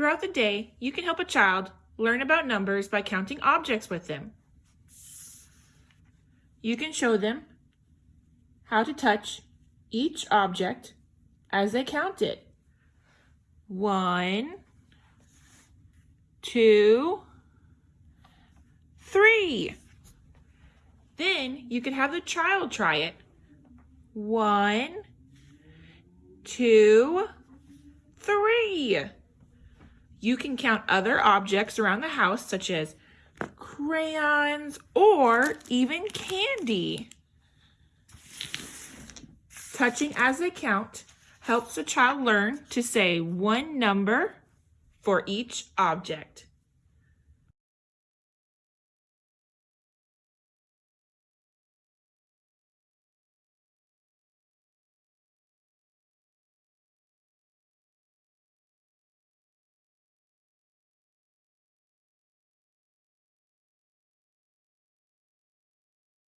Throughout the day, you can help a child learn about numbers by counting objects with them. You can show them how to touch each object as they count it. One, two, three. Then you can have the child try it. One, two, three. You can count other objects around the house, such as crayons or even candy. Touching as they count helps the child learn to say one number for each object.